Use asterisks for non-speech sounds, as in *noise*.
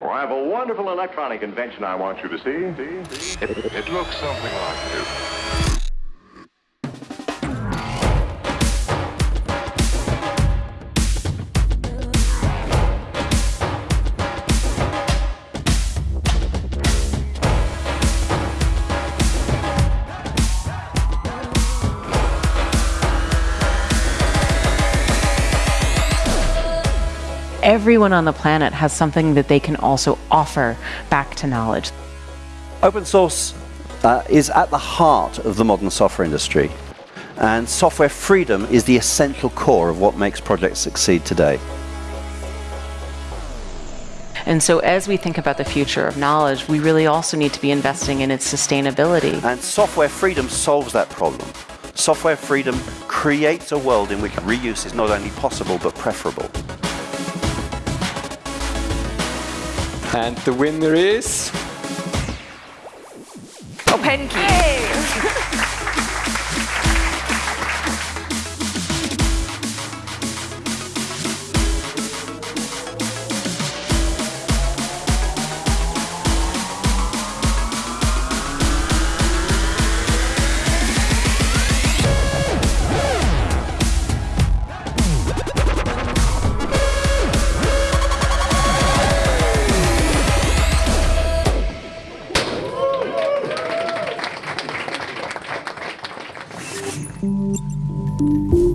Well, I have a wonderful electronic invention I want you to see. See? See? It, it looks something like this. Everyone on the planet has something that they can also offer back to knowledge. Open source uh, is at the heart of the modern software industry, and software freedom is the essential core of what makes projects succeed today. And so, as we think about the future of knowledge, we really also need to be investing in its sustainability. And software freedom solves that problem. Software freedom creates a world in which reuse is not only possible but preferable. And the winner is... Oh, OpenKey. *laughs* Música